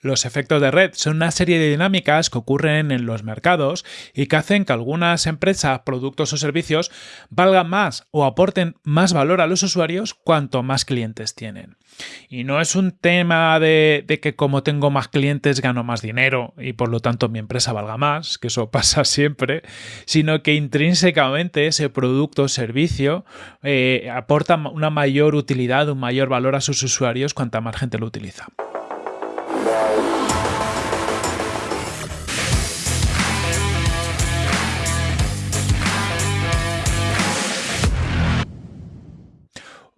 Los efectos de red son una serie de dinámicas que ocurren en los mercados y que hacen que algunas empresas, productos o servicios valgan más o aporten más valor a los usuarios cuanto más clientes tienen. Y no es un tema de, que como tengo más clientes gano más dinero y por lo tanto mi empresa valga más, que eso pasa siempre, sino que intrínsecamente ese producto o servicio eh, aporta una mayor utilidad, un mayor valor a sus usuarios cuanta más gente lo utiliza. now.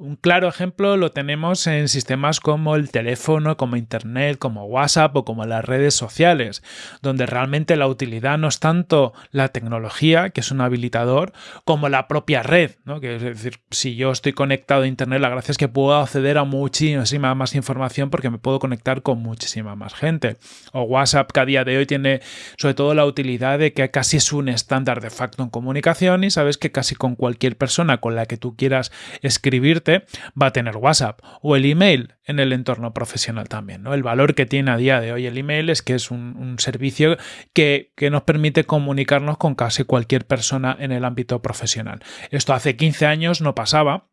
Un claro ejemplo lo tenemos en sistemas como el teléfono, como Internet, como WhatsApp o como las redes sociales, donde realmente la utilidad no es tanto la tecnología, que es un habilitador, como la propia red. ¿no? Es decir, si yo estoy conectado a Internet, la gracia es que puedo acceder a muchísima más información porque me puedo conectar con muchísima más gente. O WhatsApp que a día de hoy tiene sobre todo la utilidad de que casi es un estándar de facto en comunicación y sabes que casi con cualquier persona con la que tú quieras escribirte, va a tener WhatsApp o el email en el entorno profesional también. ¿no? El valor que tiene a día de hoy el email es que es un, servicio que, que, nos permite comunicarnos con casi cualquier persona en el ámbito profesional. Esto hace 15 años no pasaba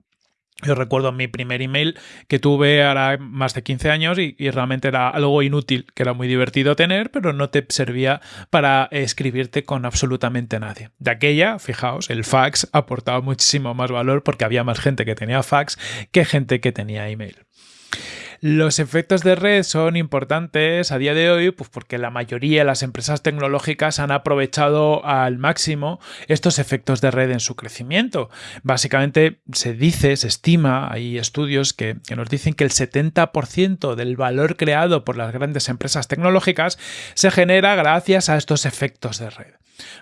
yo recuerdo mi primer email que tuve ahora más de 15 años y, realmente era algo inútil, que era muy divertido tener, pero no te servía para escribirte con absolutamente nadie. De aquella, fijaos, el fax aportaba muchísimo más valor porque había más gente que tenía fax que gente que tenía email. Los efectos de red son importantes a día de hoy pues porque la mayoría de las empresas tecnológicas han aprovechado al máximo estos efectos de red en su crecimiento. Básicamente se dice, se estima, hay estudios que, que nos dicen que el 70% del valor creado por las grandes empresas tecnológicas se genera gracias a estos efectos de red.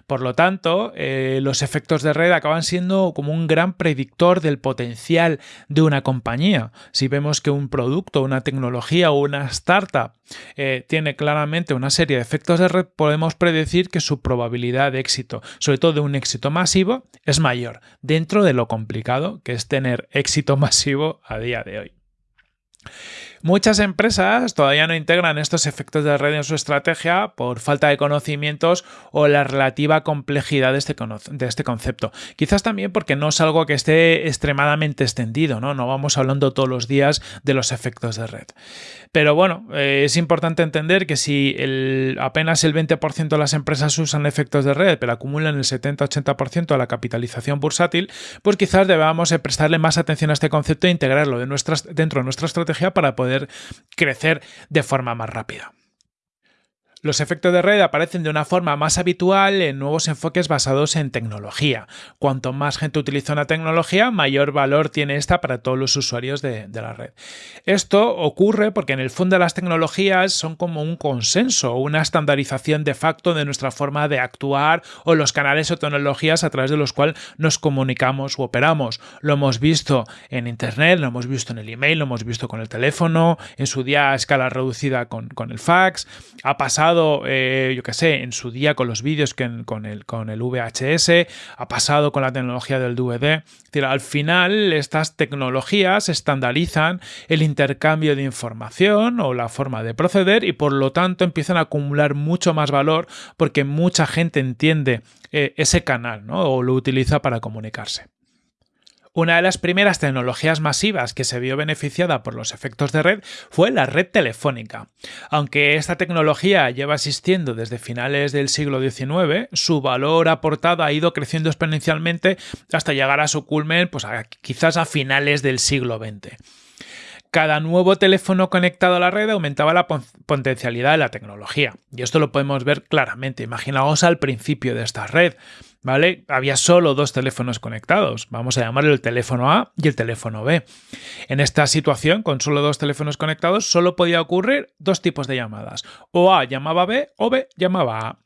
Por lo tanto, eh, los efectos de red acaban siendo como un gran predictor del potencial de una compañía. Si vemos que un producto, una tecnología o una startup eh, tiene claramente una serie de efectos de red, podemos predecir que su probabilidad de éxito, sobre todo de un éxito masivo, es mayor, dentro de lo complicado que es tener éxito masivo a día de hoy. Muchas empresas todavía no integran estos efectos de red en su estrategia por falta de conocimientos o la relativa complejidad de este, de este, concepto. Quizás también porque no es algo que esté extremadamente extendido, ¿no? No vamos hablando todos los días de los efectos de red. Pero bueno, eh, es importante entender que si apenas el 20% de las empresas usan efectos de red, pero acumulan el 70-80% de la capitalización bursátil, pues quizás debamos prestarle más atención a este concepto e integrarlo dentro de nuestra estrategia para poder crecer de forma más rápida. Los efectos de red aparecen de una forma más habitual en nuevos enfoques basados en tecnología. Cuanto más gente utiliza una tecnología, mayor valor tiene esta para todos los usuarios de, la red. Esto ocurre porque en el fondo las tecnologías son como un consenso, una estandarización de facto de nuestra forma de actuar o los canales o tecnologías a través de los cuales nos comunicamos u operamos. Lo hemos visto en Internet, lo hemos visto en el email, lo hemos visto con el teléfono, en su día a escala reducida con, el fax, ha pasado eh, yo qué sé, en su día con los vídeos con, el, con el VHS, ha pasado con la tecnología del DVD. al final, estas tecnologías estandarizan el intercambio de información o la forma de proceder y por lo tanto empiezan a acumular mucho más valor porque mucha gente entiende eh, ese canal o lo utiliza para comunicarse. Una de las primeras tecnologías masivas que se vio beneficiada por los efectos de red fue la red telefónica. Aunque esta tecnología lleva existiendo desde finales del siglo XIX, su valor aportado ha ido creciendo exponencialmente hasta llegar a su culmen pues, quizás a finales del siglo XX cada nuevo teléfono conectado a la red aumentaba la potencialidad de la tecnología. Y esto lo podemos ver claramente. Imaginaos al principio de esta red. ¿Vale? Había solo dos teléfonos conectados. Vamos a llamarlo el teléfono A y el teléfono B. En esta situación, con solo dos teléfonos conectados, solo podía ocurrir dos tipos de llamadas. O A llamaba B o B llamaba a.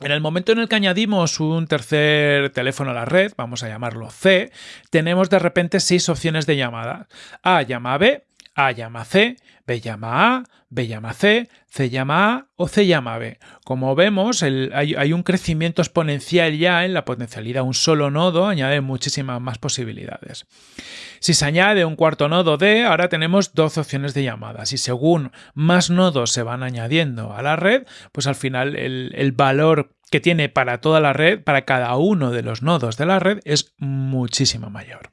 En el momento en el que añadimos un tercer teléfono a la red, vamos a llamarlo C, tenemos de repente seis opciones de llamada. A llama B, A llama C, B llama A, B llama C, C llama A o C llama B. Como vemos, hay, un crecimiento exponencial ya en la potencialidad. Un solo nodo añade muchísimas más posibilidades. Si se añade un cuarto nodo D, ahora tenemos dos opciones de llamadas. Y según más nodos se van añadiendo a la red, pues al final el, el valor que tiene para toda la red, para cada uno de los nodos de la red, es muchísimo mayor.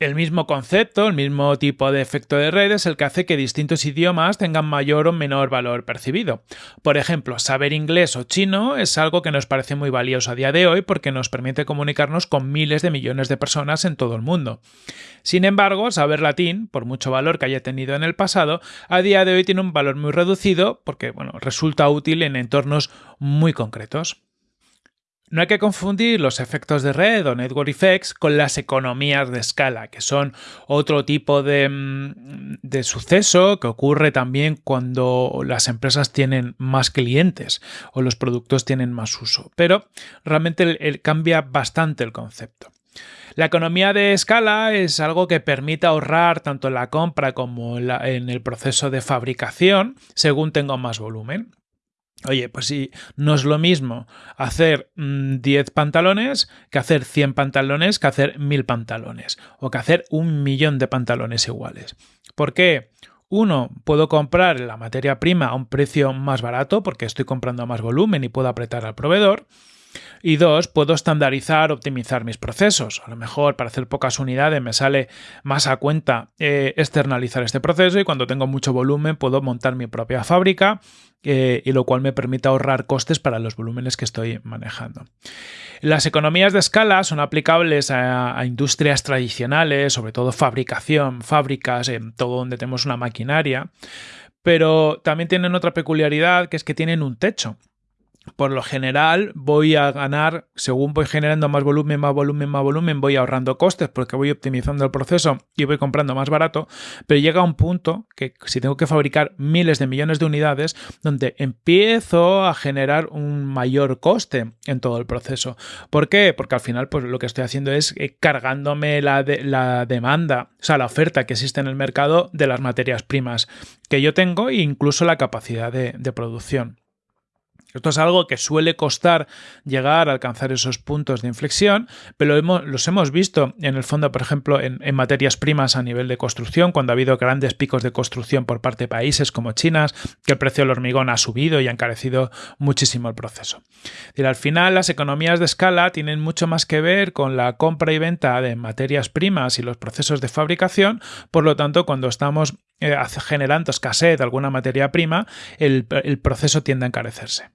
El mismo concepto, el mismo tipo de efecto de red es el que hace que distintos idiomas tengan mayor o menor valor percibido. Por ejemplo, saber inglés o chino es algo que nos parece muy valioso a día de hoy porque nos permite comunicarnos con miles de millones de personas en todo el mundo. Sin embargo, saber latín, por mucho valor que haya tenido en el pasado, a día de hoy tiene un valor muy reducido porque bueno, resulta útil en entornos muy concretos. No hay que confundir los efectos de red o network effects con las economías de escala, que son otro tipo de, mm, suceso que ocurre también cuando las empresas tienen más clientes o los productos tienen más uso. Pero realmente cambia bastante el concepto. La economía de escala es algo que permite ahorrar tanto en la compra como en el proceso de fabricación según tengo más volumen. Oye, pues sí, no es lo mismo hacer 10 mm, pantalones que hacer 100 pantalones, que hacer 1000 pantalones o que hacer un millón de pantalones iguales. ¿Por qué? Uno, puedo comprar la materia prima a un precio más barato porque estoy comprando más volumen y puedo apretar al proveedor. Y dos, puedo estandarizar, optimizar mis procesos. A lo mejor para hacer pocas unidades me sale más a cuenta eh, externalizar este proceso y cuando tengo mucho volumen puedo montar mi propia fábrica eh, y lo cual me permite ahorrar costes para los volúmenes que estoy manejando. Las economías de escala son aplicables a, industrias tradicionales, sobre todo fabricación, fábricas, en todo donde tenemos una maquinaria, pero también tienen otra peculiaridad que es que tienen un techo por lo general voy a ganar, según voy generando más volumen, más volumen, más volumen, voy ahorrando costes porque voy optimizando el proceso y voy comprando más barato, pero llega un punto que si tengo que fabricar miles de millones de unidades, donde empiezo a generar un mayor coste en todo el proceso. ¿Por qué? Porque al final pues lo que estoy haciendo es eh, cargándome la, la demanda, o sea, la oferta que existe en el mercado de las materias primas que yo tengo e incluso la capacidad de producción. Esto es algo que suele costar llegar a alcanzar esos puntos de inflexión, pero los hemos visto en el fondo, por ejemplo, en, materias primas a nivel de construcción, cuando ha habido grandes picos de construcción por parte de países como China, que el precio del hormigón ha subido y ha encarecido muchísimo el proceso. Y al final, las economías de escala tienen mucho más que ver con la compra y venta de materias primas y los procesos de fabricación, por lo tanto, cuando estamos eh, generando escasez de alguna materia prima, el proceso tiende a encarecerse.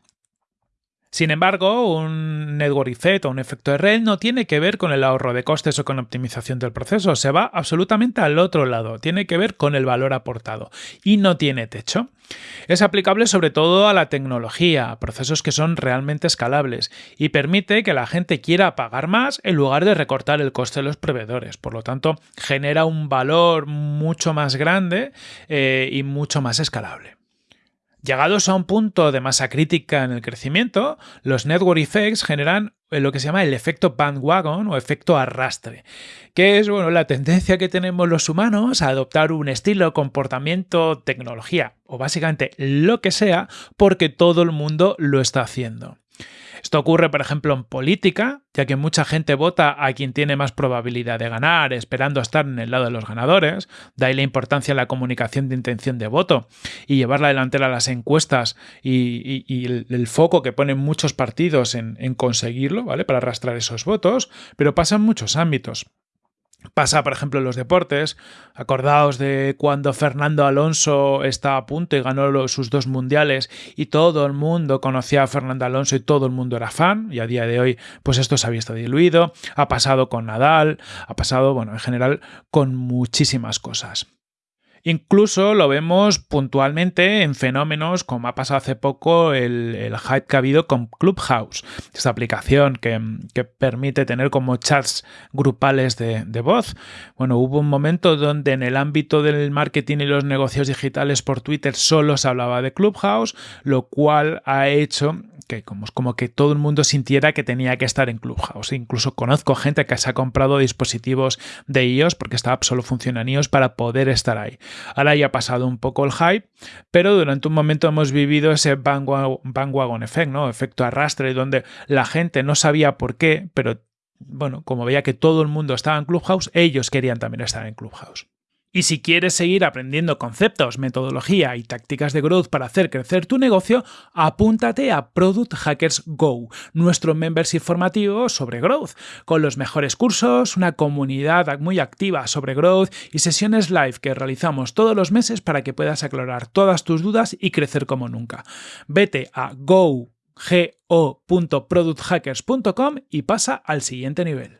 Sin embargo, un network effect o un efecto de red no tiene que ver con el ahorro de costes o con optimización del proceso, se va absolutamente al otro lado, tiene que ver con el valor aportado y no tiene techo. Es aplicable sobre todo a la tecnología, a procesos que son realmente escalables y permite que la gente quiera pagar más en lugar de recortar el coste de los proveedores. Por lo tanto, genera un valor mucho más grande eh, y mucho más escalable. Llegados a un punto de masa crítica en el crecimiento, los network effects generan lo que se llama el efecto bandwagon o efecto arrastre, que es bueno, la tendencia que tenemos los humanos a adoptar un estilo, comportamiento, tecnología o básicamente lo que sea porque todo el mundo lo está haciendo. Esto ocurre, por ejemplo, en política, ya que mucha gente vota a quien tiene más probabilidad de ganar, esperando estar en el lado de los ganadores. De ahí la importancia de la comunicación de intención de voto y llevarla delantera a las encuestas y, el, foco que ponen muchos partidos en, en conseguirlo, ¿vale? Para arrastrar esos votos, pero pasa en muchos ámbitos. Pasa, por ejemplo, en los deportes. Acordaos de cuando Fernando Alonso está a punto y ganó sus dos mundiales y todo el mundo conocía a Fernando Alonso y todo el mundo era fan. Y a día de hoy, pues esto se ha visto diluido. Ha pasado con Nadal, ha pasado, bueno, en general con muchísimas cosas. Incluso lo vemos puntualmente en fenómenos como ha pasado hace poco el, hype que ha habido con Clubhouse, esta aplicación que, permite tener como chats grupales de, de, voz. Bueno, hubo un momento donde en el ámbito del marketing y los negocios digitales por Twitter solo se hablaba de Clubhouse, lo cual ha hecho que como, como que todo el mundo sintiera que tenía que estar en Clubhouse. Incluso conozco gente que se ha comprado dispositivos de iOS porque esta app solo funciona en iOS para poder estar ahí. Ahora ya ha pasado un poco el hype, pero durante un momento hemos vivido ese bandwagon effect, ¿no? Efecto arrastre, donde la gente no sabía por qué, pero bueno, como veía que todo el mundo estaba en Clubhouse, ellos querían también estar en Clubhouse. Y si quieres seguir aprendiendo conceptos, metodología y tácticas de growth para hacer crecer tu negocio, apúntate a Product Hackers Go, nuestro membership formativo sobre growth, con los mejores cursos, una comunidad muy activa sobre growth y sesiones live que realizamos todos los meses para que puedas aclarar todas tus dudas y crecer como nunca. Vete a go go.producthackers.com y pasa al siguiente nivel.